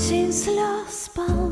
machines lost spawn